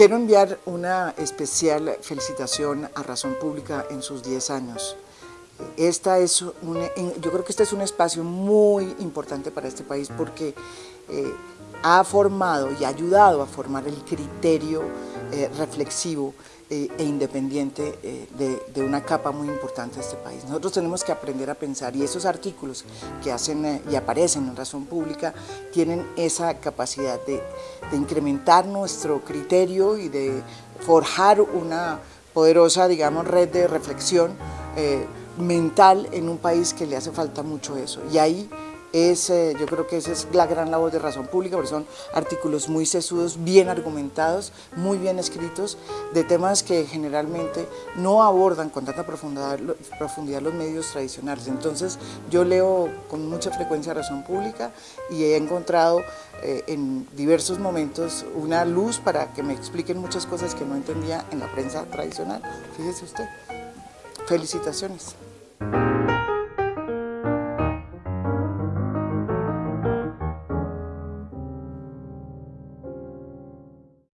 Quiero enviar una especial felicitación a Razón Pública en sus 10 años. Esta es yo creo que este es un espacio muy importante para este país porque eh, ha formado y ha ayudado a formar el criterio eh, reflexivo eh, e independiente de, de, una capa muy importante de este país. Nosotros tenemos que aprender a pensar y esos artículos que hacen y aparecen en Razón Pública tienen esa capacidad de, de incrementar nuestro criterio y de forjar una poderosa, digamos, red de reflexión mental en un país que le hace falta mucho eso. Y ahí es, yo creo que esa es la gran labor de Razón Pública, porque son artículos muy sesudos, bien argumentados, muy bien escritos, de temas que generalmente no abordan con tanta profundidad, profundidad los medios tradicionales. Entonces yo leo con mucha frecuencia Razón Pública y he encontrado eh, en diversos momentos una luz para que me expliquen muchas cosas que no entendía en la prensa tradicional. Fíjese usted. Felicitaciones.